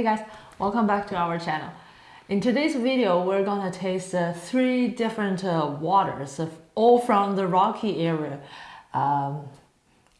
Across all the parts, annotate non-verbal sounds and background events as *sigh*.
Hey guys, welcome back to our channel. In today's video, we're gonna taste uh, three different uh, waters, uh, all from the Rocky area, um,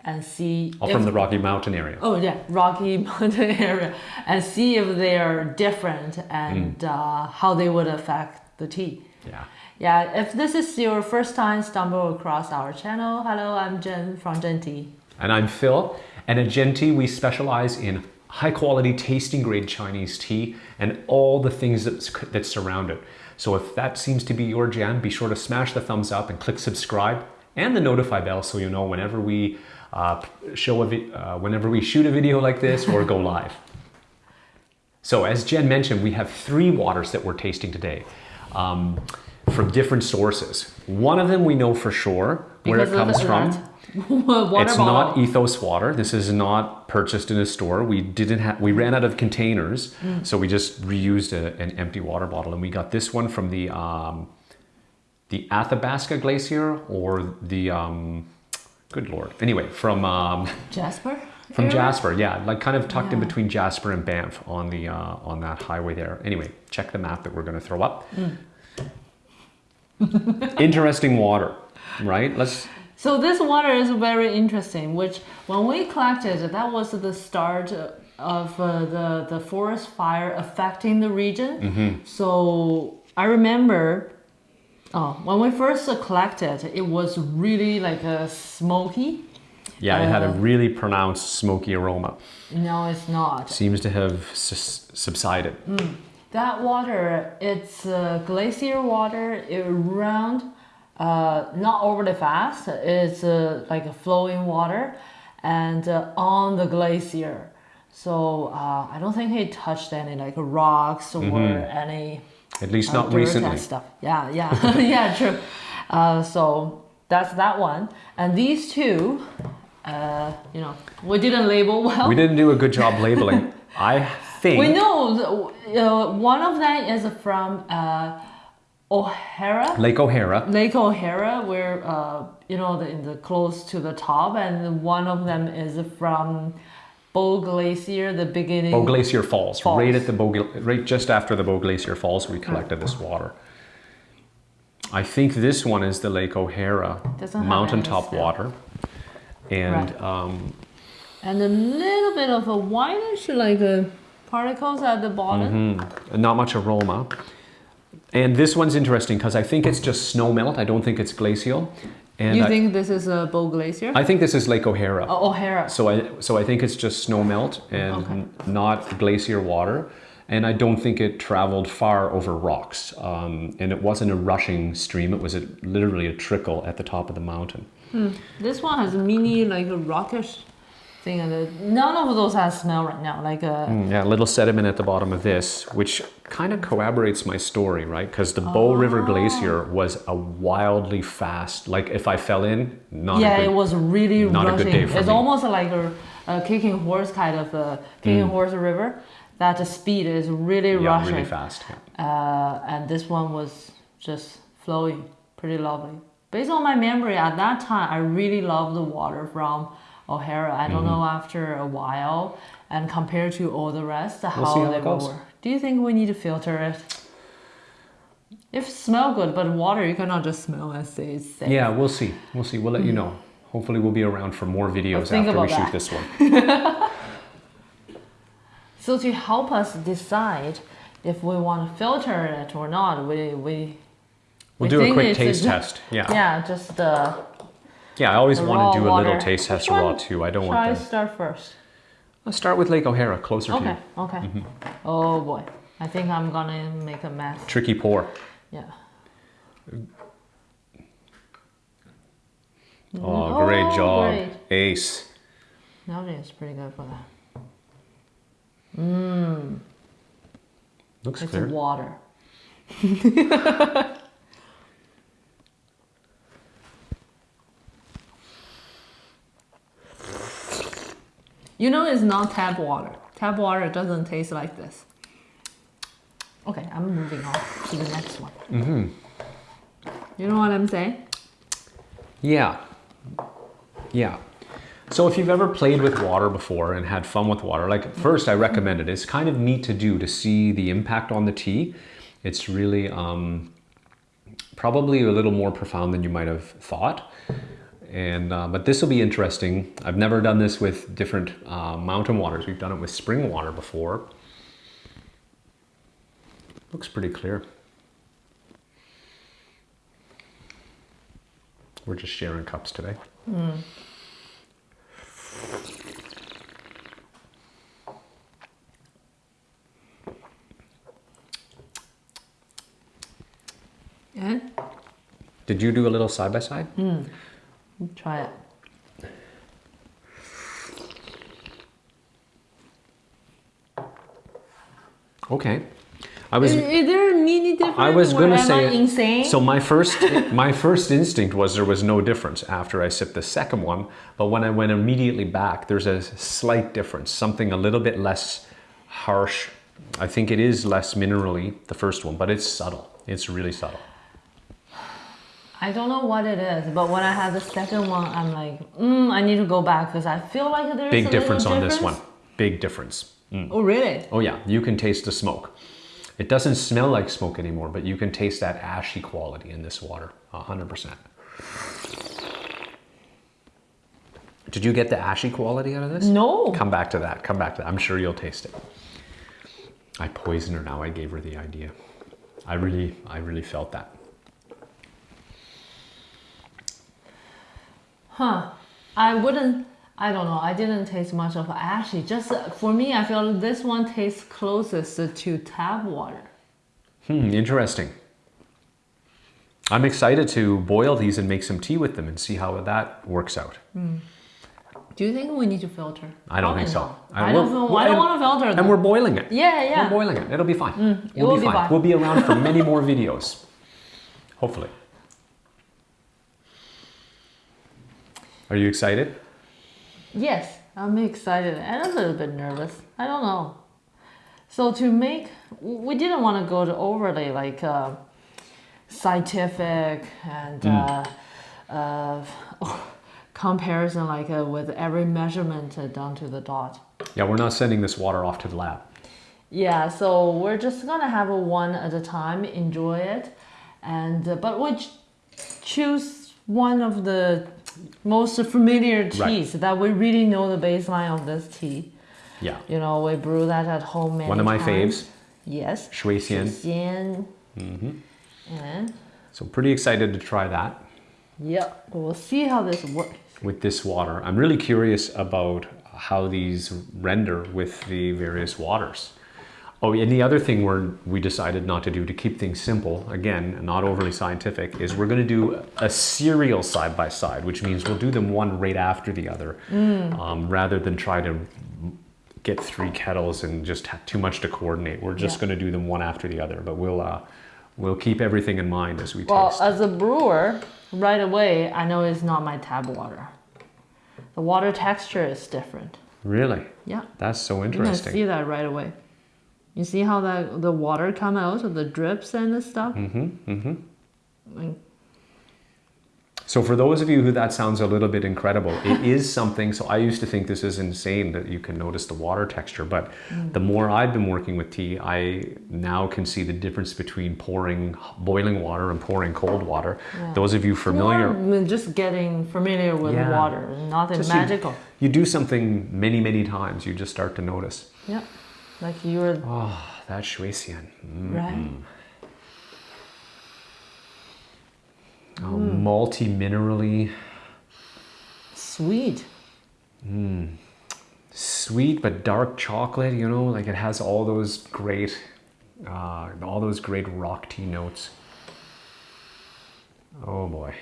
and see. All if- from the Rocky Mountain area. Oh yeah, Rocky *laughs* Mountain area, and see if they are different and Mm. uh, how they would affect the tea. Yeah. Yeah, if this is your first time stumble across our channel, hello, I'm Jen from Jen Tea. And I'm Phil. And at Jen Tea, we specialize in high quality tasting grade Chinese tea and all the things that, that surround it. So if that seems to be your jam, be sure to smash the thumbs up and click subscribe and the notify bell so you know whenever we uh, show a uh, whenever we shoot a video like this or go *laughs* live. So as Jen mentioned, we have three waters that we're tasting today um, from different sources. One of them we know for sure where it Because of comes from. that *laughs* Water it's bottle. not ethos water. This is not purchased in a store. We didn't have. We ran out of containers, Mm. so we just reused a, an empty water bottle, and we got this one from the um, the Athabasca Glacier or the um, good lord. Anyway, from um, Jasper. *laughs* from area? Jasper, yeah, like kind of tucked in between Jasper and Banff on the uh, on that highway there. Anyway, check the map that we're going to throw up. Mm. Interesting water, right? Let's So this water is very interesting. Which when we collected, that was the start of uh, the the forest fire affecting the region. Mm-hmm. So I remember. Oh, when we first collected, it was really like a smoky. Yeah, it had a Uh, really pronounced smoky aroma. No, it's not. Seems to have subsided. That water, it's uh, glacier water. It round, uh, not overly fast. It's uh, like a flowing water, and uh, on the glacier. So uh, I don't think it touched any like rocks or any At least uh, not recently. stuff. Yeah, yeah, *laughs* yeah, true. Uh, so that's that one, and these two, uh, you know, we didn't label well. We didn't do a good job labeling. *laughs* I think. We know uh, one of them is from uh, O'Hara, Lake O'Hara. Lake O'Hara, where uh, you know the, in the close to the top, and one of them is from Bow Glacier, the beginning. Bow Glacier Falls. Falls. Right at the Bow, right just after the Bow Glacier Falls, we collected this water. I think this one is the Lake O'Hara Doesn't mountaintop water, and Right. um, and a little bit of a whitish like uh, particles at the bottom. Mm-hmm. not much aroma. And this one's interesting because I think it's just snow melt. I don't think it's glacial. And You I, think this is a Bow Glacier? I think this is Lake O'Hara. Oh, O'Hara. So I so I think it's just snow melt and Okay. not glacier water, and I don't think it traveled far over rocks. Um, and it wasn't a rushing stream; it was a, literally a trickle at the top of the mountain. This one has a mini like a rockish thing, none of those has smell right now. Like a Mm, Yeah, a little sediment at the bottom of this, which kind of corroborates my story, right? Because the Bow River Glacier was a wildly fast. Like if I fell in, not yeah, a good, it was really not a rushing. good day for it's me. almost like a, a kicking horse kind of a kicking Mm. horse river. That the speed is really yeah, rushing, really fast. yeah. Uh, and this one was just flowing, pretty lovely. Based on my memory, at that time, I really loved the water from O'Hara. I Mm-hmm. don't know after a while, and compared to all the rest, how, see how they were. Do you think we need to filter it? If it smell good, but water you cannot just smell and say it's safe. Yeah, we'll see. We'll see. We'll let you know. Hopefully, we'll be around for more videos after we about shoot this one. *laughs* So to help us decide if we want to filter it or not, we we We'll we do a quick taste test. Yeah. Yeah, just uh, Yeah, I always want to do a little taste test raw too. I don't Try want the. start first. Let's start with Lake O'Hara, closer to Okay, you. okay. Mm-hmm. Oh boy, I think I'm gonna make a mess. Tricky pour. Yeah. Oh, great Oh, job. great. Ace. That is pretty good for that. Mmm. Looks It's clear. water. *laughs* you know it's not tap water. Tap water doesn't taste like this. Okay, I'm moving on to the next one. Mm-hmm. You know what I'm saying? Yeah. Yeah. So if you've ever played with water before and had fun with water, like first I recommend it. It's kind of neat to do to see the impact on the tea. It's really um, probably a little more profound than you might have thought. And uh, but this will be interesting. I've never done this with different uh, mountain waters. We've done it with spring water before. Looks pretty clear. We're just sharing cups today. And Did you do a little side by side? Try it. Okay. I was Is, there a mini difference? I was gonna say insane. So my first *laughs* my first instinct was there was no difference after I sipped the second one, but when I went immediately back, there's a slight difference, something a little bit less harsh. I think it is less minerally, the first one, but it's subtle. It's really subtle. I don't know what it is, but when I had the second one, I'm like, mm, I need to go back because I feel like there's Big difference on this one. Big difference. Oh, really? Oh yeah, you can taste the smoke. It doesn't smell like smoke anymore, but you can taste that ashy quality in this water, 100%. Did you get the ashy quality out of this? No. Come back to that. Come back to that. I'm sure you'll taste it. I poisoned her now. I gave her the idea. I really, I really felt that. Huh. I wouldn't, I don't know, I didn't taste much of ashy. Just uh, for me, I feel this one tastes closest to tap water. Hmm, interesting. I'm excited to boil these and make some tea with them and see how that works out. Do you think we need to filter? I don't think so. not. I, don't, feel, I don't want to filter And we're boiling it. Yeah, yeah. We're boiling it. It'll be fine. it we'll be fine. fine. We'll be around for *laughs* many more videos. Hopefully. Are you excited? Yes, I'm excited and a little bit nervous. I don't know. So to make, we didn't want to go to overly like uh, scientific and uh, uh, *laughs* comparison like uh, with every measurement uh, down to the dot. Yeah, we're not sending this water off to the lab. Yeah, so we're just gonna have a one at a time, enjoy it, and uh, but we ch- choose one of the most familiar teas Right. that we really know the baseline of this tea. Yeah. You know, we brew that at home many One of my times. faves, Yes. Shui Xian. Xian. Mm-hmm. And So pretty excited to try that yep, we'll see how this works. with this water. I'm really curious about how these render with the various waters. Oh, and the other thing we're, we decided not to do to keep things simple, again, not overly scientific, is we're going to do a serial side by side, which means we'll do them one right after the other, um, rather than try to get three kettles and just have too much to coordinate. We're just Yeah. going to do them one after the other, but we'll uh, we'll keep everything in mind as we Well, taste. as a brewer, right away, I know it's not my tap water. The water texture is different. really, Yeah. that's so interesting. You can see that right away. You see how that the water come out of the drips and the stuff. Mm-hmm, mm-hmm. Like, So for those of you who that sounds a little bit incredible, it *laughs* is something. So I used to think this is insane that you can notice the water texture, but the more I've been working with tea, I now can see the difference between pouring boiling water and pouring cold water. Yeah. Those of you familiar, More just getting familiar with Yeah. water, nothing Just you- magical. you do something many, many times, you just start to notice. Yeah, like you're Oh, that Shuixian. Mm. right. Oh, multi-minerally, Sweet. sweet but dark chocolate. You know, like it has all those great, uh, all those great rock tea notes. Oh boy.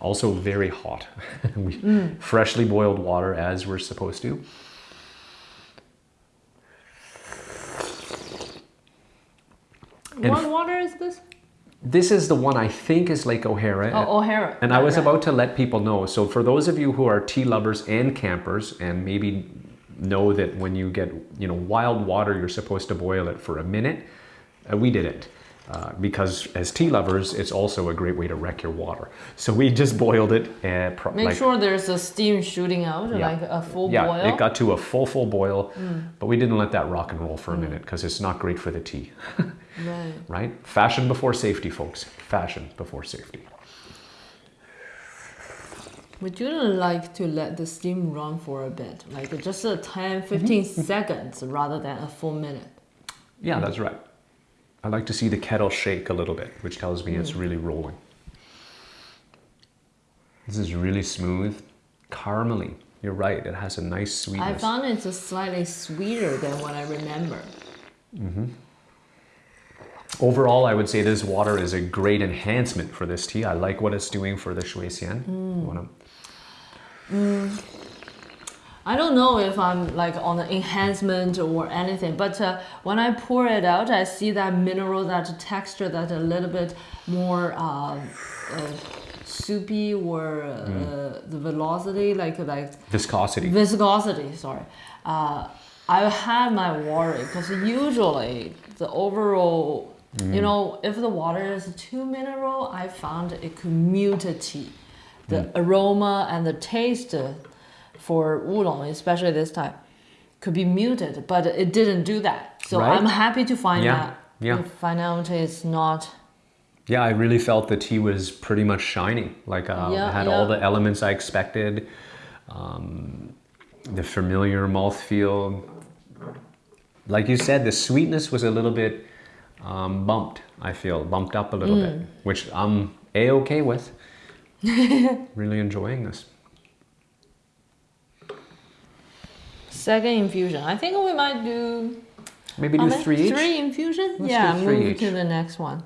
Also very hot. *laughs* we, Freshly boiled water as we're supposed to. And what water is this? This is the one I think is Lake O'Hara. Oh, O'Hara. And I was Right. about to let people know. So for those of you who are tea lovers and campers and maybe know that when you get, you know, wild water, you're supposed to boil it for a minute. Uh, we didn't. Uh, because as tea lovers, it's also a great way to wreck your water. So we just boiled it and pro- Make like sure there's a steam shooting out, Yeah. like a full yeah, boil. it got to a full full boil, but we didn't let that rock and roll for a minute because it's not great for the tea, *laughs* right. right? Fashion before safety, folks. Fashion before safety. Would you like to let the steam run for a bit, like just a 10, 15 Mm-hmm. seconds rather than a full minute? Yeah, that's right. I like to see the kettle shake a little bit, which tells me it's really rolling. This is really smooth, caramely. You're right, it has a nice sweetness. I found it's just slightly sweeter than what I remember. Overall, I would say this water is a great enhancement for this tea. I like what it's doing for the shui xian. You wanna- I don't know if I'm like on the enhancement or anything, but uh, when I pour it out, I see that mineral, that texture, that a little bit more uh, uh, soupy or uh, Mm. the velocity, like like Viscosity. viscosity. Sorry, uh, I have my worry because usually the overall, you know, if the water is too mineral, I found it could mute tea. The aroma and the taste for oolong, especially this time, could be muted, but it didn't do that. So Right. I'm happy to find Yeah, that. yeah. Find out it's not. Yeah, I really felt the tea was pretty much shiny. Like uh, Yeah, it had yeah. all the elements I expected. Um, the familiar mouthfeel. Like you said, the sweetness was a little bit um, bumped. I feel bumped up a little bit, Mm. which I'm a okay with. *laughs* really enjoying this. Second infusion. I think we might do Maybe do many? three each. Three infusion? Let's yeah, three move each. to the next one.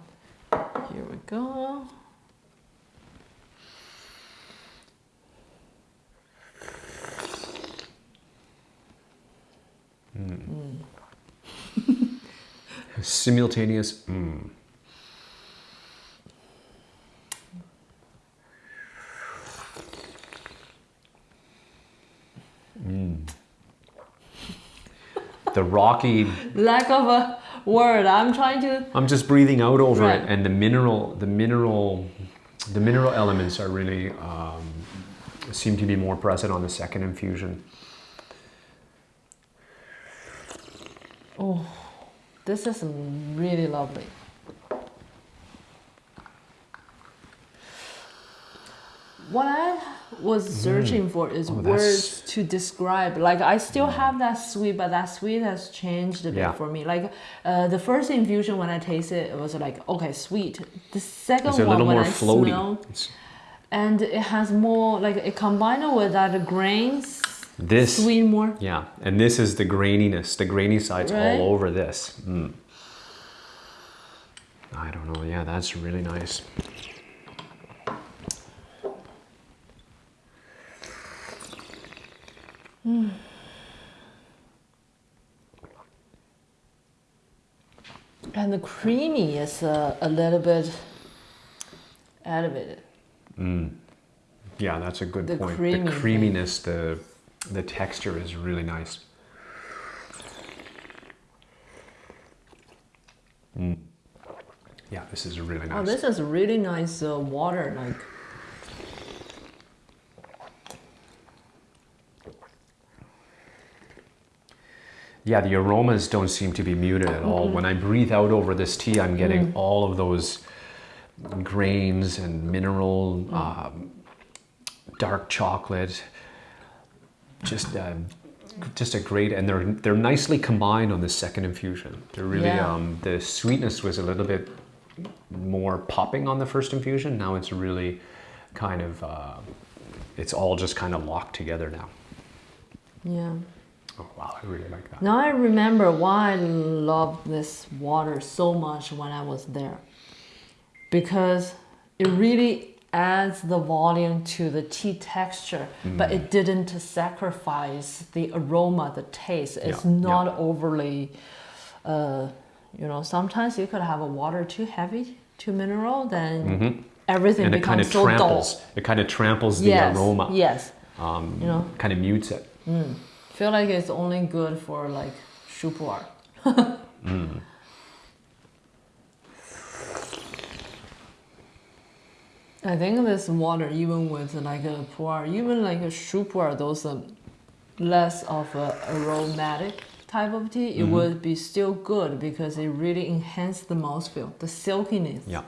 Here we go. Simultaneous. Mm. Mm. The rocky. Lack of a word. I'm trying to. I'm just breathing out over Right. it, and the mineral, the mineral, the mineral elements are really um, seem to be more present on the second infusion. Oh, this is really lovely. What I was searching for is Oh, words to describe. Like I still have that sweet, but that sweet has changed a bit Yeah. for me. Like uh, the first infusion when I tasted it, it was like okay, sweet. The second It's a one when I floaty. smell, and it has more like it combined with that grains, this, sweet more. yeah, and this is the graininess. The grainy side's Right. all over this. Mm. I don't know. Yeah, that's really nice. And the creamy is uh, a little bit elevated. Yeah, that's a good The point. creamy the thing. creaminess, the the texture is really nice. Mm. Yeah, this is really nice. Oh, this is really nice uh, water. Like Yeah, the aromas don't seem to be muted at all. When I breathe out over this tea, I'm getting all of those grains and mineral, um, dark chocolate. Just, uh, just a great, and they're they're nicely combined on the second infusion. They're really, Yeah. um, the sweetness was a little bit more popping on the first infusion. Now it's really kind of, uh, it's all just kind of locked together now. yeah. Oh wow, I really like that. Now I remember why I loved this water so much when I was there. Because it really adds the volume to the tea texture, but it didn't sacrifice the aroma, the taste. It's Yeah, yeah. not overly, uh, you know, sometimes you could have a water too heavy, too mineral, then everything Mm-hmm. and it kind becomes of so tramples. It kind of tramples the. Yes, aroma. yes. Um, You know. kind of mutes it. Feel like it's only good for like 熟普 *laughs* I think this water, even with like a pu'er, even like a shu pu'er, those um, less of a aromatic type of tea, it would be still good because it really enhanced the mouthfeel, the silkiness. Yeah.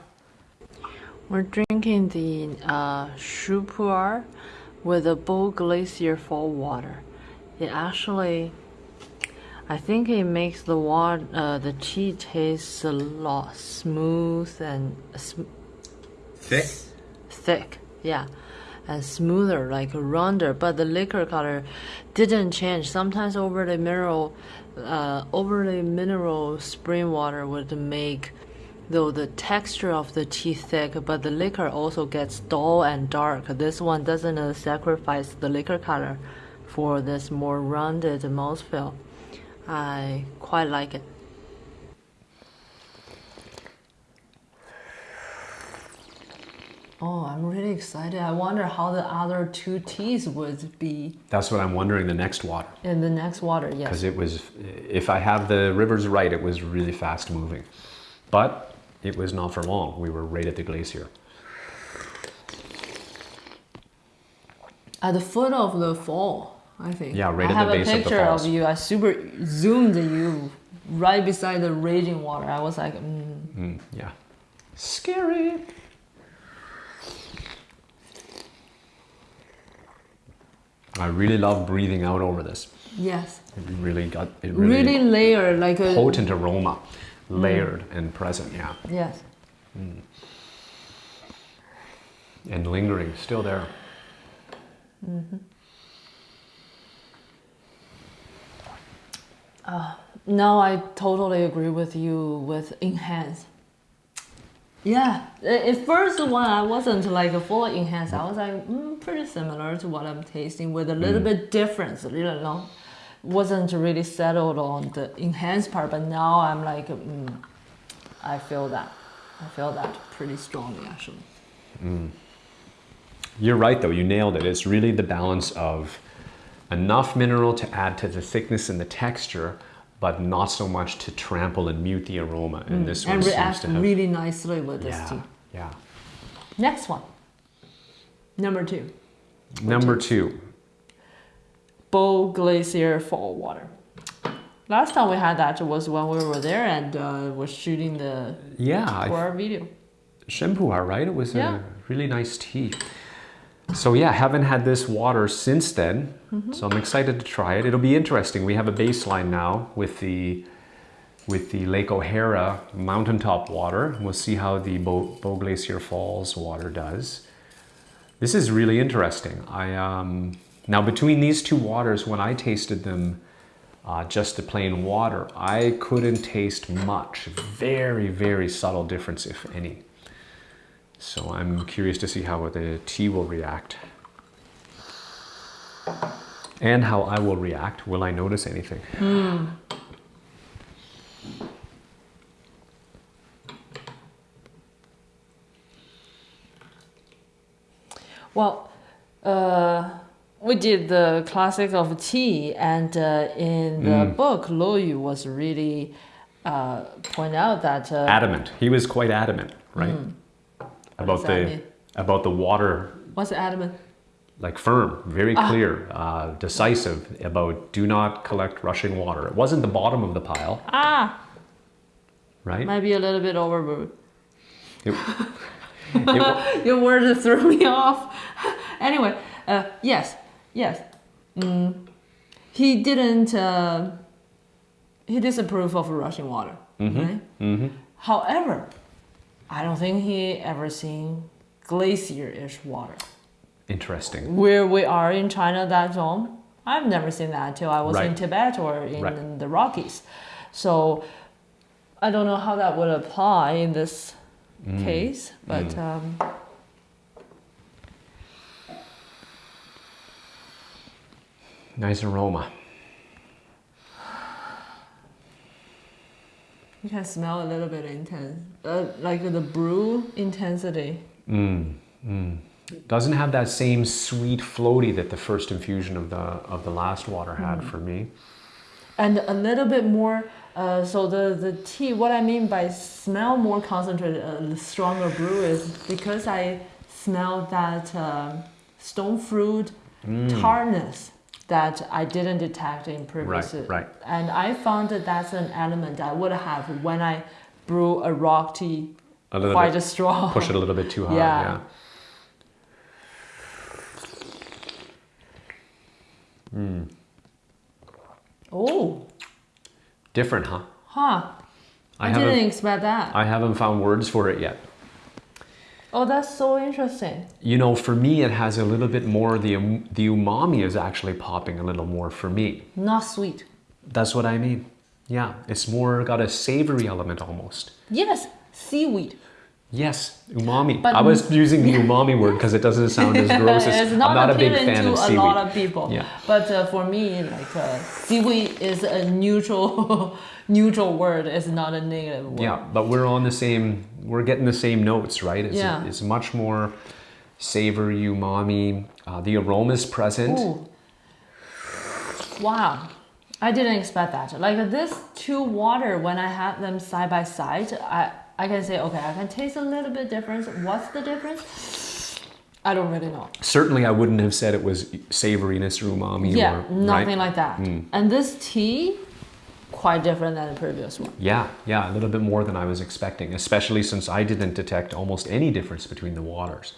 We're drinking the uh, shu pu'er with the Bow Glacier fall water. It actually, I think it makes the water, uh, the tea taste a lot smooth and sm- Thick. Thick, yeah, and smoother, like rounder. But the liquor color didn't change. Sometimes over the mineral, uh, over the mineral spring water would make, though the texture of the tea thick, but the liquor also gets dull and dark. This one doesn't uh, sacrifice the liquor color for this more rounded mouthfeel. I quite like it. Oh, I'm really excited. I wonder how the other two teas would be That's what I'm wondering the next water. in the next water. Yes. Because it was, if I have the rivers right, it was really fast moving. But it was not for long. We were right at the glacier. At the foot of the fall, I think. Yeah, right I at have the base a of the falls. I have a picture of you. I super zoomed you right beside the raging water. I was like, mm. Mm, yeah. Scary. I really love breathing out over this. yes, It really got it really, really, layered, like a potent aroma, layered and present, yeah, yes. and lingering, still there. mm-hmm now I totally agree with you with enhance. Yeah, at first one I wasn't like full enhanced. I was like mm, pretty similar to what I'm tasting with a little bit difference. You long, wasn't really settled on the enhanced part. But now I'm like, mm, I feel that. I feel that pretty strongly actually. You're right, though. You nailed it. It's really the balance of enough mineral to add to the thickness and the texture, but not so much to trample and mute the aroma. And this one and seems react to have. really nicely with this yeah, tea. yeah. Next one, number two, Number two. Bow Glacier Fall Water. Last time we had that was when we were there and uh, was shooting the Yeah, for our video. sheng pu'er, right? It was Yeah. a really nice tea. So yeah, haven't had this water since then. Mm-hmm. So I'm excited to try it. It'll be interesting. We have a baseline now with the with the Lake O'Hara mountaintop water. We'll see how the Bow, Bow Glacier Falls water does. This is really interesting. I um, now between these two waters, when I tasted them, uh, just the plain water, I couldn't taste much. Very, very subtle difference, if any. So I'm curious to see how the tea will react. And how I will react. Will I notice anything? Well, uh, we did the classic of tea, and uh, in the Mm. book, Lu Yu was really uh, point out that uh, Adamant. He was quite adamant, right? About that the mean? about the water, what's adamant? like firm, very clear, uh, decisive about do not collect rushing water. It wasn't the bottom of the pile, Ah, right? might be a little bit overboard. It- *laughs* it Your words threw me off. *laughs* anyway, uh, yes, yes. Mm, he didn't. Uh, he disapproved of rushing water, right? Mm -hmm. However, I don't think he ever seen glacier-ish water. Interesting. Where we are in China, that zone, I've never seen that until I was in Tibet or in Right. the Rockies. So I don't know how that would apply in this Mm. case, but um, Nice aroma. You can smell a little bit intense, uh, like the brew intensity. Mm, mm. Doesn't have that same sweet floaty that the first infusion of the of the last water had Mm. for me. and a little bit more. Uh, so the the tea, what I mean by smell more concentrated, uh, stronger brew is because I smell that um, stone fruit tartness that I didn't detect in previous. Mm. Right, right. And I found that that's an element I would have when I brew a rock tea A little quite bit. strong. Push it a little bit too hard. Yeah. Yeah. Oh, Different, huh? huh. I, haven't- didn't expect that. I haven't found words for it yet. Oh, that's so interesting. You know, for me, it has a little bit more. The um, the umami is actually popping a little more for me. Not sweet. That's what I mean. Yeah, it's more got a savory element almost. Yes, seaweed. Yes, umami. But- I was using the *laughs* umami word because it doesn't sound as gross as. *laughs* it's not, I'm not a big appealing fan to of a seaweed. lot of people. Yeah. But uh, for me, like uh, seaweed is a neutral, *laughs* neutral word. It's not a negative word. Yeah, but we're on the same. We're getting the same notes, right? It's, Yeah. it's much more savory, umami. Uh, the aroma is present. Ooh. Wow. I didn't expect that. Like this two water, when I had them side by side, I, I can say, okay, I can taste a little bit difference. What's the difference? I don't really know. Certainly, I wouldn't have said it was savoriness or umami. Yeah, or, nothing right? like that. And this tea, quite different than the previous one. Yeah, yeah, a little bit more than I was expecting, especially since I didn't detect almost any difference between the waters.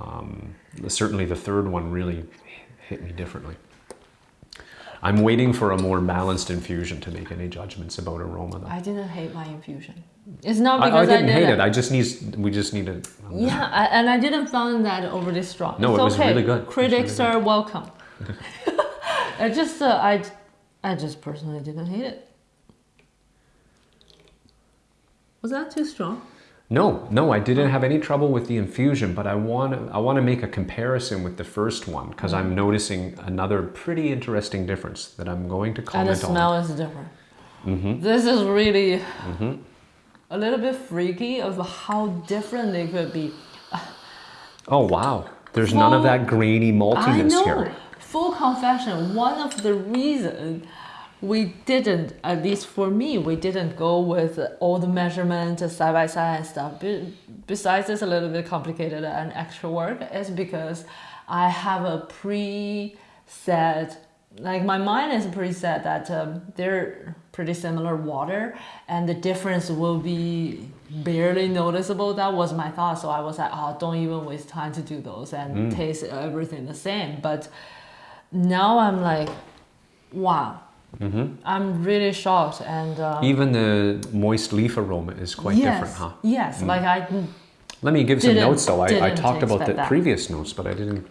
Um, certainly, the third one really hit me differently. I'm waiting for a more balanced infusion to make any judgments about aroma. Though. I didn't hate my infusion. It's not I, I because I, didn't hate didn't. it. I just need. We just need to. Yeah, I, and I didn't find that overly strong. No, it's it was okay. really good. Critics really are welcome. *laughs* I just, uh, I, I just personally didn't hate it. Was that too strong? No, no, I didn't have any trouble with the infusion, but I want to I want to make a comparison with the first one because Mm-hmm. I'm noticing another pretty interesting difference that I'm going to comment on. Mm-hmm. smell is different. This is really a little bit freaky of how different they could be. Oh wow, there's none of that grainy I maltiness know. here. Full confession. One of the reasons we didn't, at least for me, we didn't go with all the measurements side by side and stuff. Be- Besides, it's a little bit complicated and extra work. Is because I have a preset, like my mind is pretty preset that um, they're pretty similar water, and the difference will be barely noticeable. That was my thought. So I was like, oh, don't even waste time to do those and taste everything the same. But now I'm like, wow. I'm really shocked and uh, Even the moist leaf aroma is quite yes, different, huh? Yes, like I Let me give some notes though. I, I talked about the that. previous notes, but I didn't.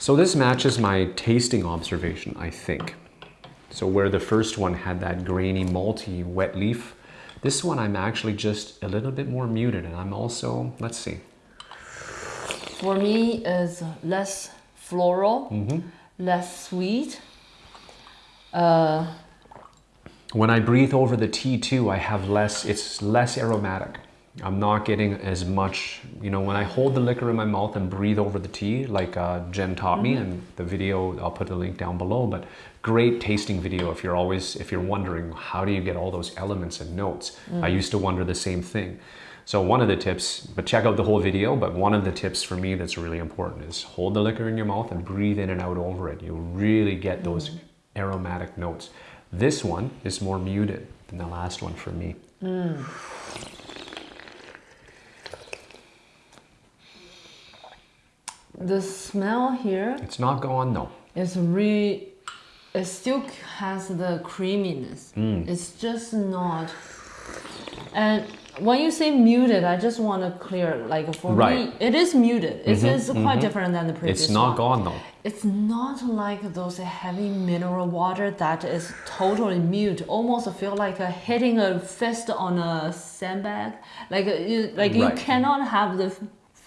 So this matches my tasting observation, I think. So where the first one had that grainy, malty, wet leaf, this one I'm actually just a little bit more muted, and I'm also let's see. for me is less floral, Mm-hmm. less sweet. Uh, When I breathe over the tea too, I have less, it's less aromatic. I'm not getting as much, you know, when I hold the liquor in my mouth and breathe over the tea, like uh, Jen taught me, mm-hmm. and the video, I'll put the link down below, but great tasting video if you're always, if you're wondering, how do you get all those elements and notes? I mm. used to wonder the same thing. So one of the tips, but check out the whole video, but one of the tips for me that's really important is hold the liquor in your mouth and breathe in and out over it. You'll really get mm. those aromatic notes. This one is more muted than the last one for me. Mm. The smell here It's not gone though. It's really, it still has the creaminess. Mm. It's just not. And when you say muted, I just want to clear, like for Right. Me, it is muted. It is quite different than the previous It's not one. gone though. It's not like those heavy mineral water that is totally mute. Almost feel like a hitting a fist on a sandbag. Like you, like you cannot have the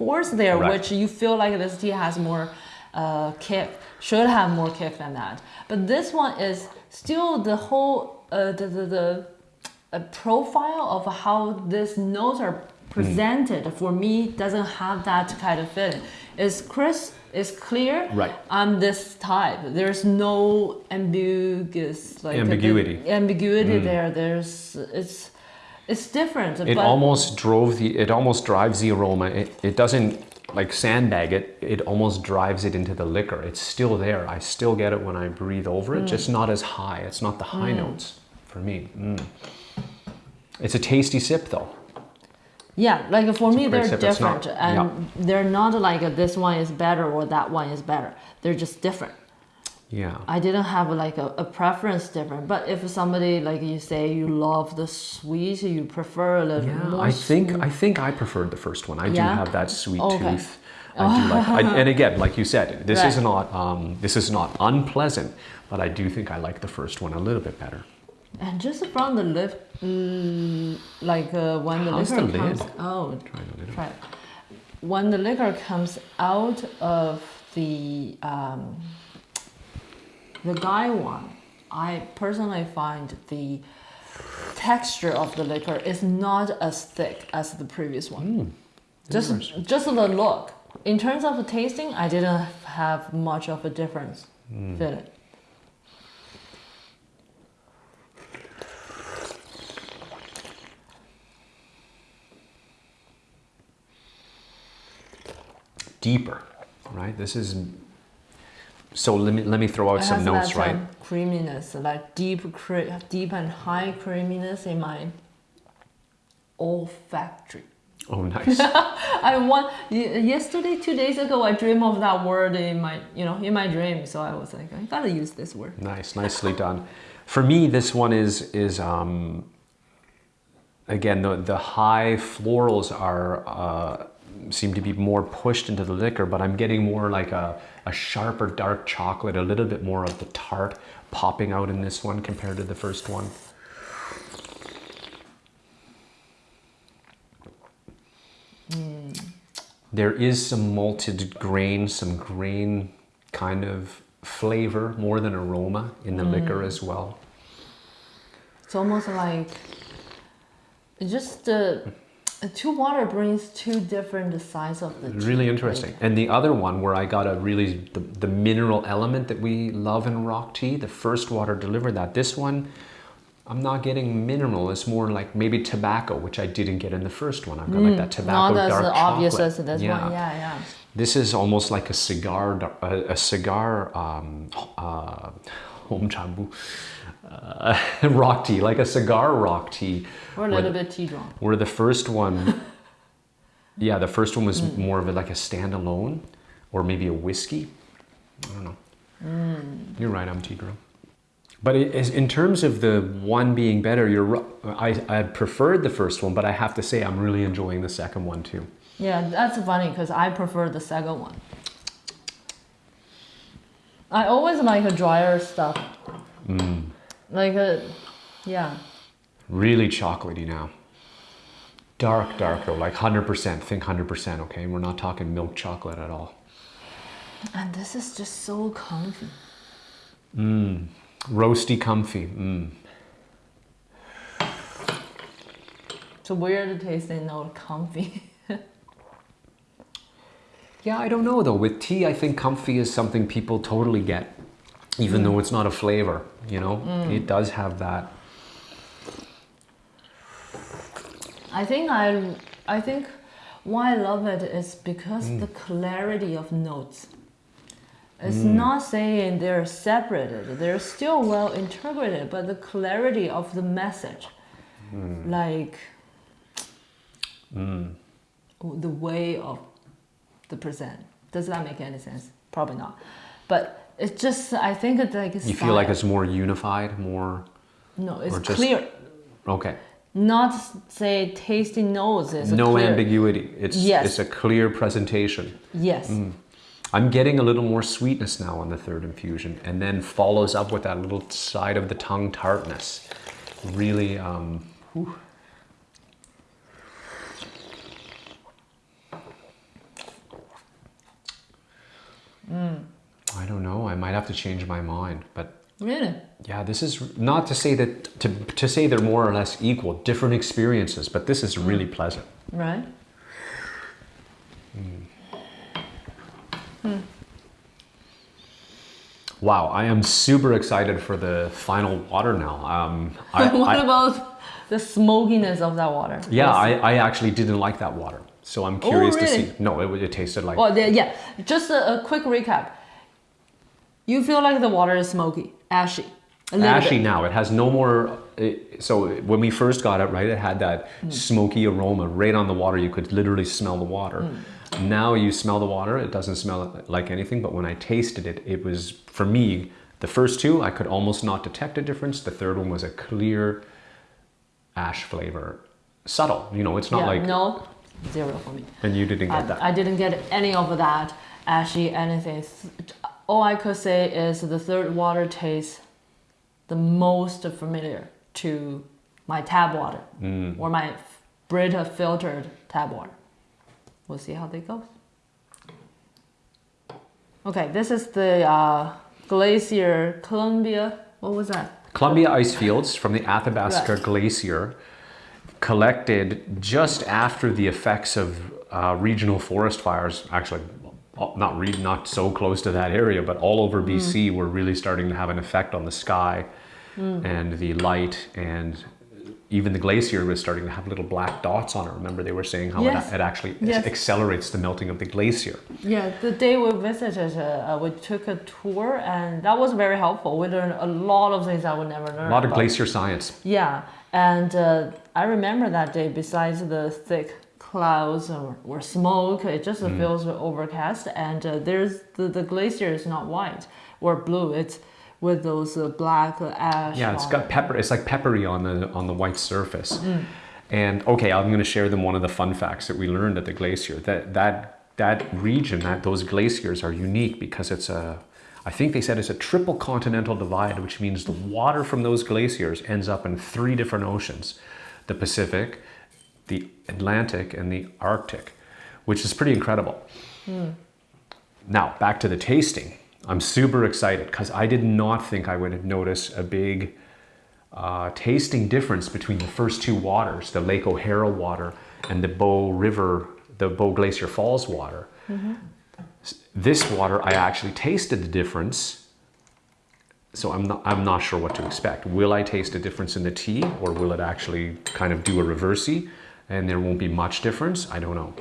force there, Right. which you feel like this tea has more uh, kick. Should have more kick than that. But this one is still the whole uh, the the, the uh, profile of how these notes are presented for me doesn't have that kind of feeling. It's crisp It's clear. Right. I'm this type. There's no ambiguous like Ambiguity. ambiguity there. There's it's it's different. It almost drove the. It almost drives the aroma. It, it doesn't like sandbag it. It almost drives it into the liquor. It's still there. I still get it when I breathe over it. Just not as high. It's not the high notes for me. Mm. It's a tasty sip though. yeah, like for me they're sip. It's not- different, and they're not like a, this one is better or that one is better. They're just different. Yeah. I didn't have like a, a preference different. But if somebody like you say you love the sweet, you prefer a little Yeah. I think sweet. I think I preferred the first one. I do have that sweet Okay. tooth. I do like, I, and again, like you said, this is not um, this is not unpleasant, but I do think I like the first one a little bit better. And just from the lip, mm, like uh, when the How's liquor the comes, oh, Try the lid. try it. When the liquor comes out of the um, the gaiwan, I personally find the texture of the liquor is not as thick as the previous one. Hmm, just just the look. In terms of the tasting, I didn't have much of a difference hmm. Feel it Deeper, right? This is. So let me let me throw out some notes, right? um, creaminess, like deep, cre- deep and high creaminess in my olfactory. Oh, *laughs* nice. I want yesterday, two days ago, I dreamed of that word in my, you know, in my dream. So I was like, I gotta use this word. Nice, nicely done. For me, this one is is um, again the the high florals are uh, seem to be more pushed into the liquor, but I'm getting more like a a sharper dark chocolate, a little bit more of the tart popping out in this one compared to the first one. There is some malted grain, some grain kind of flavor more than aroma in the liquor as well. It's almost like just uh, two water brings two different sides of the. Really interesting. And the other one where I got a really the, the mineral element that we love in rock tea, the first water delivered that. This one, I'm not getting mineral. It's more like maybe tobacco, which I didn't get in the first one. I've got like that tobacco Not as dark obvious chocolate. as this one. Yeah, yeah. This is almost like a cigar, a, a cigar, um, uh, home chambu, uh, *laughs* rock tea, like a cigar rock tea. We're a little bit tea drunk. Where the first one, *laughs* yeah, the first one was more of a, like a standalone, or maybe a whiskey. I don't know. You're right, I'm tea girl. But it is, in terms of the one being better, you're I I preferred the first one, but I have to say I'm really enjoying the second one too. Yeah, that's funny because I prefer the second one. I always like a drier stuff. Mm. Like a, yeah. Really chocolatey now. Dark, dark though, like 100%. Think 100%, okay? We're not talking milk chocolate at all. And this is just so comfy. Mmm, roasty, comfy. Mm. It's a weird tasting note, comfy. *laughs* Yeah, I don't know though. With tea, I think comfy is something people totally get, even mm. though it's not a flavor. You know, mm. it does have that. I think I, I think why I love it is because mm. the clarity of notes. It's not saying they're separated; they're still well integrated, but the clarity of the message, like the way of the present. Does that make any sense? Probably not, but it's just I think it's like You feel like it's more unified, more. no, it's just- clear. Okay. Not say tasting notes is a No clear. ambiguity. It's Yes. it's a clear presentation. Yes. I'm getting a little more sweetness now on the third infusion, and then follows up with that little side of the tongue tartness. Really, um, whew. I don't know. I might have to change my mind, but Really? yeah, this is not to say that to to say they're more or less equal, different experiences, but this is really pleasant. Right? Wow, I am super excited for the final water now. Um, *laughs* I, what I- about the smokiness of that water? yeah, Yes. I, I actually didn't like that water, so I'm curious to Oh, really? see. No, it, it tasted like Well, the- yeah. Just a, a quick recap. You feel like the water is smoky, ashy, ashy bit. now. It has no more. It, so when we first got it, right, it had that Hmm. smoky aroma right on the water. You could literally smell the water. Hmm. Now you smell the water. It doesn't smell like anything. But when I tasted it, it was for me. The first two, I could almost not detect a difference. The third one was a clear ash flavor, subtle. You know, it's not yeah, like. no, zero for me. And you didn't get that. I, I didn't get any of that ashy anything. All I could say is the third water tastes the most familiar to my tap water Mm. or my Brita filtered tap water. We'll see how that goes. Okay, this is the uh, Glacier Columbia. What was that? Columbia ice fields from the Athabasca Right. Glacier collected just after the effects of uh, regional forest fires, actually not re- not so close to that area, but all over BC were really starting to have an effect on the sky and the light and even the glacier was starting to have little black dots on it. Remember they were saying how Yes. it, it actually Yes. accelerates the melting of the glacier. Yeah, the day we visited, uh, uh, we took a tour, and that was very helpful. We learned a lot of things I would never learn. A lot of glacier science. Yeah, and uh, I remember that day. Besides the thick clouds or, or smoke, it just Mm. feels overcast. And uh, there's the, the glacier is not white or blue. It's with those uh, black ash. Yeah, it's got pepper. It's like peppery on the on the white surface. Mm. And okay, I'm going to share them one of the fun facts that we learned at the glacier. That that that region, that those glaciers are unique because it's a. I think they said it's a triple continental divide, which means the water from those glaciers ends up in three different oceans: the Pacific, the Atlantic, and the Arctic, which is pretty incredible. Now, back to the tasting. I'm super excited because I did not think I would notice a big uh, tasting difference between the first two waters, the Lake O'Hara water and the Bow River, the Bow Glacier Falls water. S- This water, I actually tasted the difference. So I'm not, I'm not sure what to expect. Will I taste a difference in the tea or will it actually kind of do a reversey and there won't be much difference? I don't know.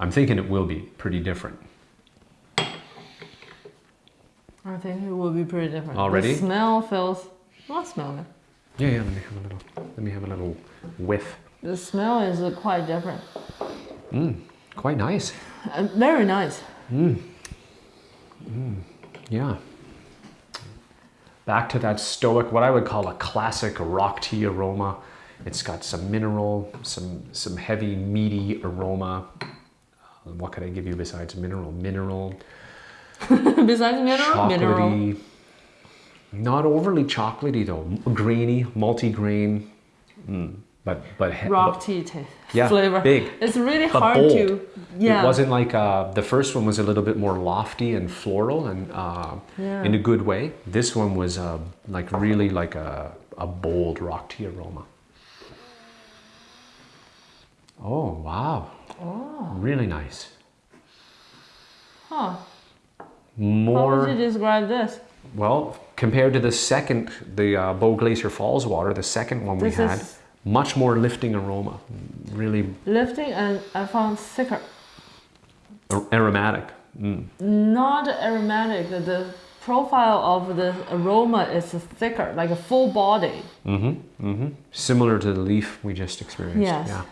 I'm thinking it will be pretty different. I think it will be pretty different. Already? The smell feels. Not smell it. Yeah, yeah. Let me have a little. Let me have a little whiff. The smell is uh, quite different. Quite nice. Uh, very nice. Yeah. Back to that stoic, what I would call a classic rock tea aroma. It's got some mineral, some some heavy meaty aroma. Uh, What could I give you besides mineral? Mineral, *laughs* Besides mineral, mineral. chocolatey. Not overly chocolatey though. Grainy, multi-grain. Mm. But but rock tea taste Yeah, flavor. big, It's really hard bold. to. Yeah. It wasn't like uh, the first one was a little bit more lofty and floral and uh, Yeah. in a good way. This one was uh, like really like a, a bold rock tea aroma. Oh wow! Oh. Really nice. Huh. How More would you describe this? well compared to the second, the uh, Bow Glacier Falls water. The second one This we had much more lifting aroma. Really Lifting and I found thicker. ar- aromatic. Mm. Not aromatic. The, the profile of the aroma is thicker, like a full body. Mm-hmm. Mm-hmm. Similar to the leaf we just experienced. Yes. Yeah.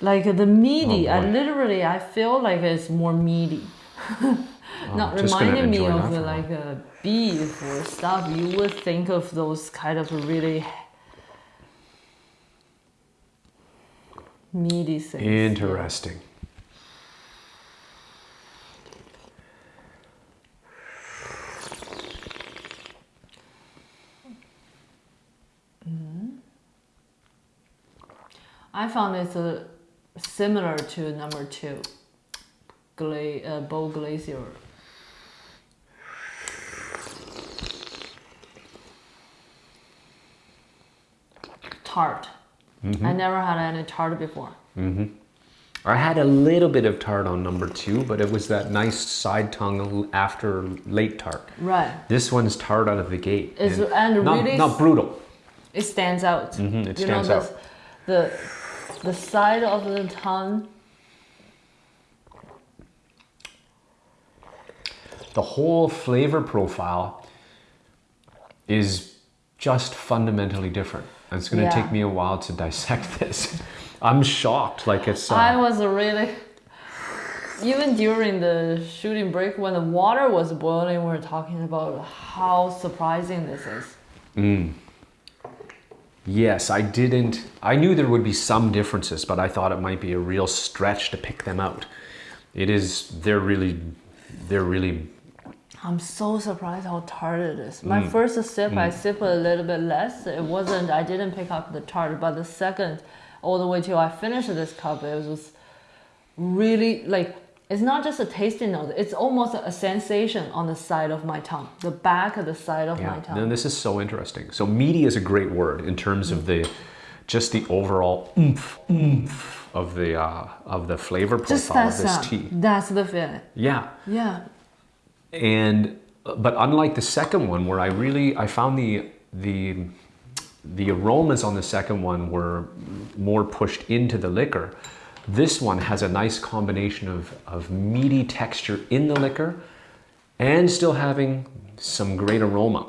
Like the meaty, Oh, I literally I feel like it's more meaty. *laughs* Not I'm just gonna reminding me of the, a like a beef or stuff. You would think of those kind of really meaty things. Interesting. I found it's uh, similar to number two, Gla- uh, Bow Glacier. Tart. I never had any tart before. Mm-hmm. I had a little bit of tart on number two, but it was that nice side tongue after late tart. Right. This one's tart out of the gate. It's- and not, really not brutal. It stands out. Mhm, it you stands know, out. the, the the side of the tongue. The whole flavor profile is just fundamentally different. And it's going to Yeah. take me a while to dissect *laughs* this. I'm shocked. Like it's. Uh, I was really even during the shooting break when the water was boiling, we were talking about how surprising this is. Yes, I didn't. I knew there would be some differences, but I thought it might be a real stretch to pick them out. It is. They're really. They're really. I'm so surprised how tart it is. My Mm. first sip, I sipped a little bit less. It wasn't. I didn't pick up the tart, but the second, all the way till I finished this cup, it was really like. It's not just a tasting note. It's almost a sensation on the side of my tongue, the back of the side of my Yeah. tongue. No, this is so interesting. So meaty is a great word in terms of the, just the overall oomph, oomph of the uh, of the flavor profile of this sound. tea. That's the feeling. Yeah. Yeah. and but unlike the second one where i really i found the the the aromas on the second one were more pushed into the liquor this one has a nice combination of, of meaty texture in the liquor and still having some great aroma.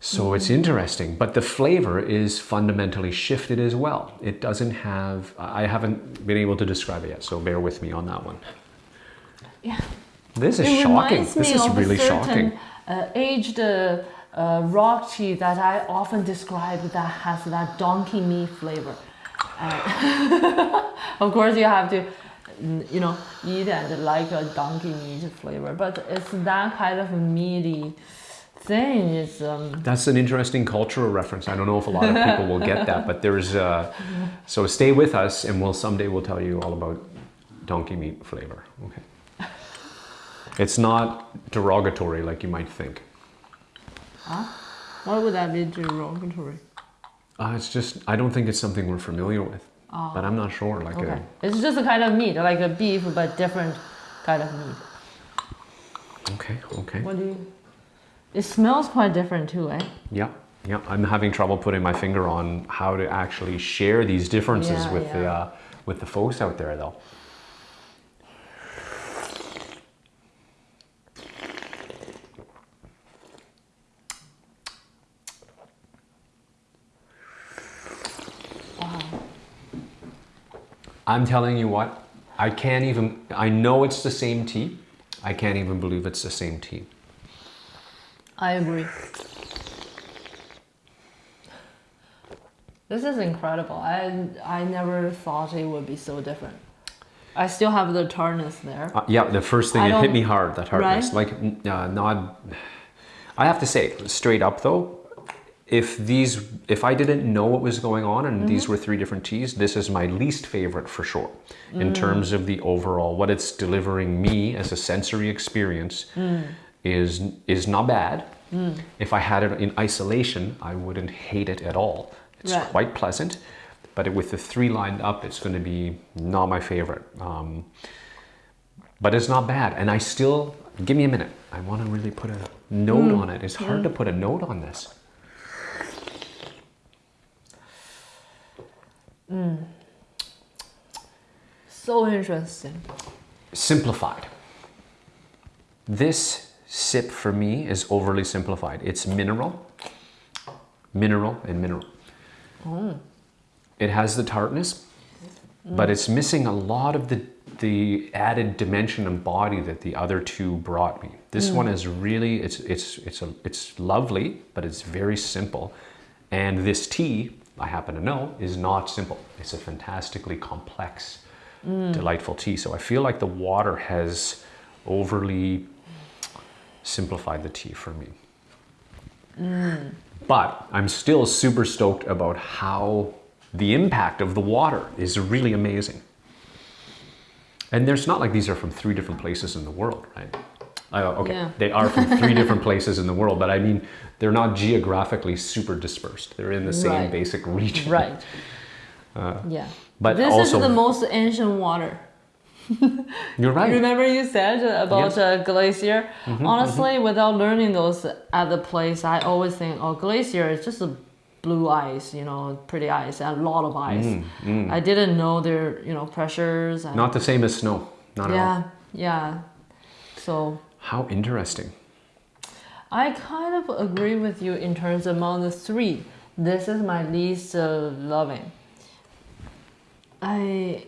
So it's interesting but the flavor is fundamentally shifted as well. It doesn't have i haven't been able to describe it yet so bear with me on that one. Yeah. this is it shocking. This is really certain, shocking. Uh, aged uh, uh, rock tea that I often describe that has that donkey meat flavor. *laughs* Of course, you have to, you know, eat and like a donkey meat flavor, but it's that kind of meaty thing. It's um, That's an interesting cultural reference. I don't know if a lot of people will get that, but there's uh, so stay with us, and we'll someday we'll tell you all about donkey meat flavor. Okay. It's not derogatory like you might think. why would that be derogatory? Uh, it's just I don't think it's something we're familiar with, but I'm not sure. Like Okay, a, it's just a kind of meat, like a beef, but different kind of meat. okay, okay, What do you? It smells quite different too, eh? yeah, yeah. I'm having trouble putting my finger on how to actually share these differences Yeah, with the uh, with the folks out there, though. I'm telling you what, I can't even, I know it's the same tea. I can't even believe it's the same tea. I agree. This is incredible. I I never thought it would be so different. I still have the tartness there. Uh, yeah, the first thing, I it hit me hard, that hardness. Right? Like, uh, not, I have to say, straight up though, if these, if I didn't know what was going on and Mm-hmm. these were three different teas, this is my least favorite for sure. Mm. In terms of the overall, what it's delivering me as a sensory experience Mm. is, is not bad. If I had it in isolation, I wouldn't hate it at all. It's Right. quite pleasant, but with the three lined up, it's going to be not my favorite. Um, but it's not bad, and I still give me a minute. I want to really put a note on it. It's hard to put a note on this. Mm. So interesting. Simplified. This sip for me is overly simplified. It's mineral, mineral, and mineral. Mm. It has the tartness, but it's missing a lot of the the added dimension and body that the other two brought me. This mm. one is really it's it's it's a it's lovely, but it's very simple. And this tea, I happen to know, is not simple. It's a fantastically complex, mm. delightful tea. So I feel like the water has overly simplified the tea for me. Mm. But I'm still super stoked about how the impact of the water is really amazing. And there's not like these are from three different places in the world, right? Uh, okay, Yeah. they are from *laughs* three different places in the world, but I mean, they're not geographically super dispersed. They're in the same Right. basic region. Right. *laughs* yeah. but this also- is the most ancient water. *laughs* You're right. Remember you said about Yes. Uh, glacier? Honestly, without learning those at the place, I always think, oh, glacier is just a blue ice, you know, pretty ice, a lot of ice. Mm, I didn't know their, you know, pressures. And, Not the same as snow. Not at all. yeah, yeah. So How interesting. I kind of agree with you in terms among the three. This is my least uh, loving. I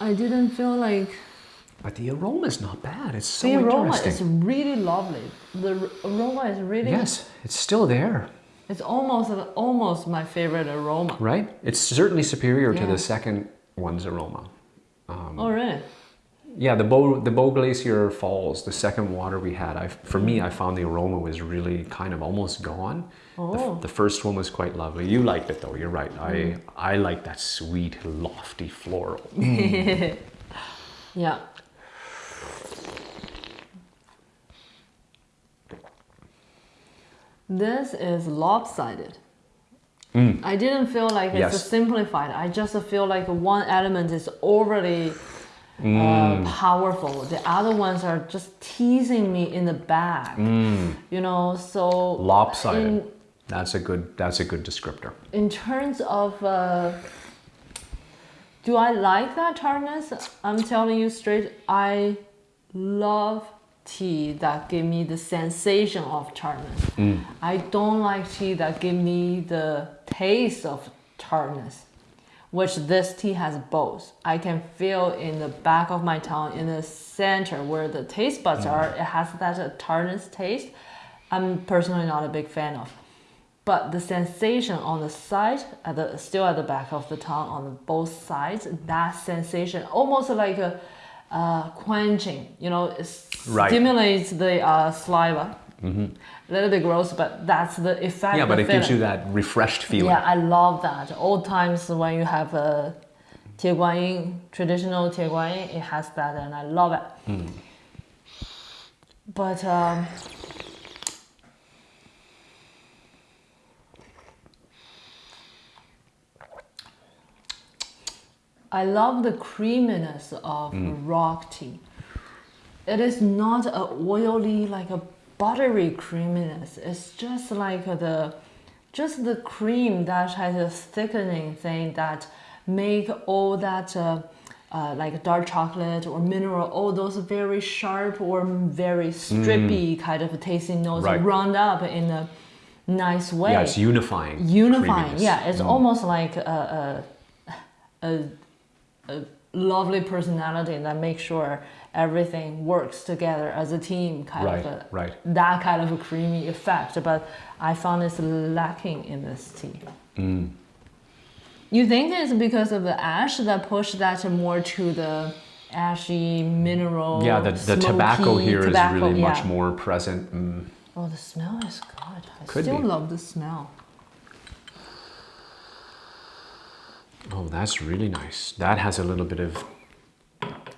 I didn't feel like But the aroma is not bad. It's so the aroma is really lovely. The aroma is really Yes, it's still there, it's almost almost my favorite aroma. right? It's certainly superior to the second one's aroma. Oh really? Yeah, the Bow the Bow Glacier Falls, the second water we had. I for me, I found the aroma was really kind of almost gone. The, Oh. the first one was quite lovely. You liked it though. You're right. I mm. I like that sweet, lofty floral. *laughs* Mm. Yeah. This is lopsided. Mm. I didn't feel like it's Yes. simplified. I just feel like one element is overly Mm. uh, powerful. The other ones are just teasing me in the back. You know, so Mm. Lopsided. In, that's a good. That's a good descriptor. in terms of uh, do I like that tartness? I'm telling you straight, I love tea that give me the sensation of tartness. I don't like tea that give me the taste of tartness, which this tea has both. I can feel in the back of my tongue, in the center where the taste buds are, it has that tartness taste. I'm personally not a big fan of but the sensation on the side at the still at the back of the tongue on both sides that sensation almost like a uh, quenching you know it Right. stimulates the uh, saliva Mm-hmm. a little bit gross but that's the effect Yeah, but it gives you that refreshed feeling. yeah i love that old times when you have a Tie traditional Tie Guanyin, it has that and I love it. Hmm. But um, I love the creaminess of hmm. rock tea. It is not a oily like a buttery creaminess. It's just like the just the cream that has a thickening thing that make all that uh, uh, like dark chocolate or mineral, all those very sharp or very strippy kind of tasting notes Right. round up in a nice way Yeah, it's unifying. unifying creaminess. yeah it's Mm. almost like a, a, a, a lovely personality that makes sure everything works together as a team kind Right, of a, right. that kind of a creamy effect but i found it's lacking in this tea Mm. you think it's because of the ash that pushed that more to the ashy mineral Yeah, the, the tobacco here is tobacco, really much more present. Mm. oh the smell is good i Could still be. love the smell Oh, that's really nice. That has a little bit of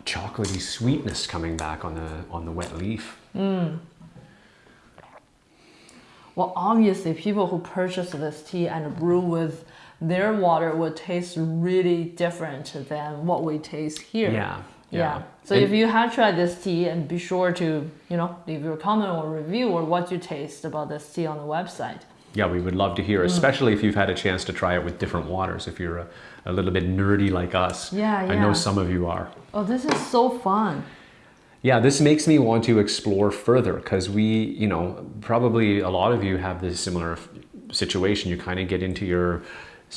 chocolatey sweetness coming back on the on the wet leaf. Mm. Well, obviously, people who purchase this tea and brew with their water would taste really different than what we taste here. Yeah, Yeah. yeah. So And- if you have tried this tea, and be sure to you know leave your comment or review or what you taste about this tea on the website. Yeah, we would love to Mm. hear, especially if you've had a chance to try it with different waters. If you're a, a little bit nerdy like us, Yeah, I know some of you are. Oh, this is so fun. Yeah, this makes me want to explore further because we, you know, probably a lot of you have this similar situation. You kind of get into your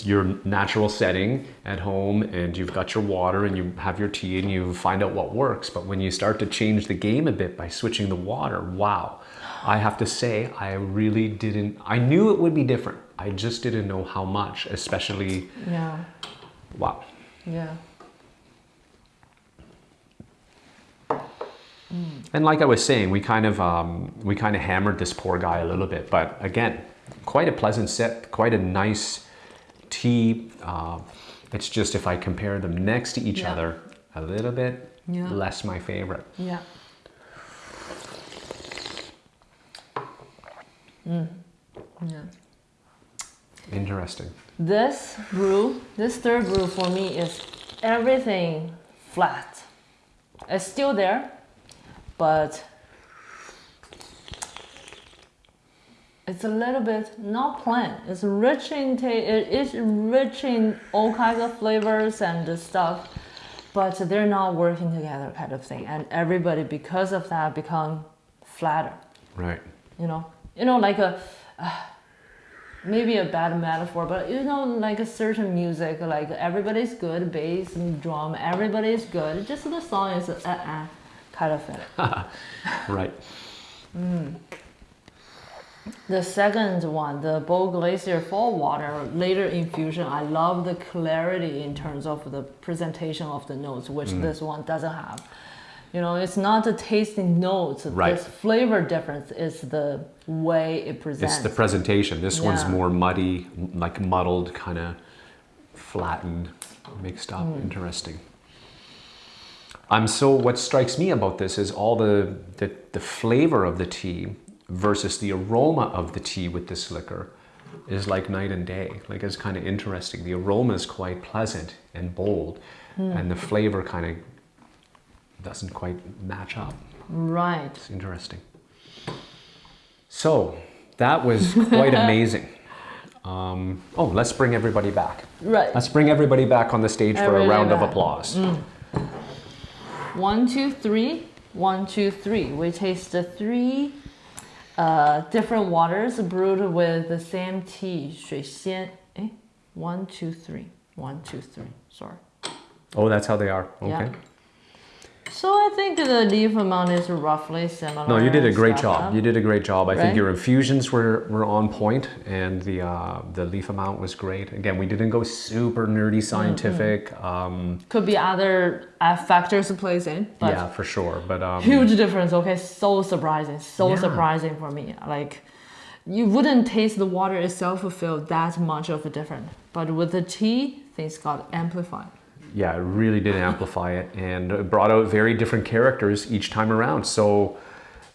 your natural setting at home and you've got your water and you have your tea and you find out what works. But when you start to change the game a bit by switching the water, wow. I have to say I really didn't I knew it would be different. I just didn't know how much, especially Yeah. wow. Yeah. And like I was saying, we kind of um, we kind of hammered this poor guy a little bit, but again, quite a pleasant sip, quite a nice tea. Uh, it's just if I compare them next to each Yeah. other, a little bit Yeah. less my favorite. Yeah. Mm. Yeah. Interesting. This brew, this third brew for me is everything flat. It's still there, but it's a little bit not plain. It's rich in ta- it is rich in all kinds of flavors and stuff, but they're not working together kind of thing. And everybody because of that become flatter. Right. You know, you know like a. Uh, maybe a bad metaphor, but you know, like a certain music, like everybody's good, bass and drum, everybody's good. Just the song is uh uh kind of it. *laughs* Right. The second one, the Bow Glacier Fall Water, later infusion, I love the clarity in terms of the presentation of the notes, which this one doesn't have. You know, it's not the tasting notes. Right. This flavor difference is the way it presents. It's the presentation. This one's more muddy, like muddled, kind of flattened, mixed up. Mm. Interesting. I'm so. What strikes me about this is all the, the the flavor of the tea versus the aroma of the tea with this liquor is like night and day. Like it's kind of interesting. The aroma is quite pleasant and bold, hmm. and the flavor kind of doesn't quite match up. right. It's interesting. So that was quite *laughs* amazing. Um, oh, let's bring everybody back. Right. Let's bring everybody back on the stage for a Everybody round of back. applause. One, two, three. One, two, three. We taste the three uh, different waters brewed with the same tea. 水仙. Eh? One, two, three. One, two, three. Sorry. Oh, that's how they are. Okay. Yeah. So I think the leaf amount is roughly similar. No, you did a great job. huh? You did a great job. I think your infusions were, were on point, and the uh, the leaf amount was great. Again, we didn't go super nerdy scientific. Um, Could be other uh, factors to place in, yeah, for sure. But um, huge difference. Okay, so surprising, so Yeah. surprising for me. Like, you wouldn't taste the water itself feel that much of a difference, but with the tea, things got amplified. Yeah, it really did *laughs* amplify it and it brought out very different characters each time around. So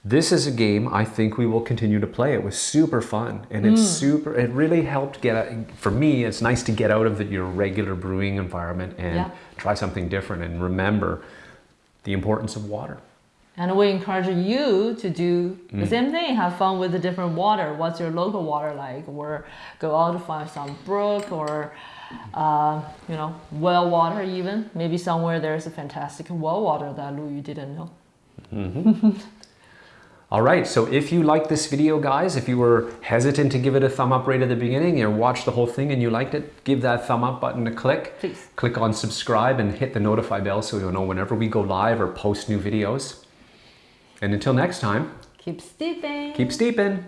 this is a game I think we will continue to play. It was super fun and it's Mm. super. It really helped get for me. It's nice to get out of the, your regular brewing environment and Yeah. try something different and remember the importance of water. And we encourage you to do the Mm. same thing. Have fun with the different water. What's your local water like? Or go out to find some brook or, uh, you know, well water even. Maybe somewhere there's a fantastic well water that Lu Yu didn't know. *laughs* All right, so if you like this video, guys, if you were hesitant to give it a thumb up right at the beginning and watched the whole thing and you liked it, give that thumb up button a click. Please. Click on subscribe and hit the notify bell so you'll know whenever we go live or post new videos. And until next time, Keep steeping. keep steeping.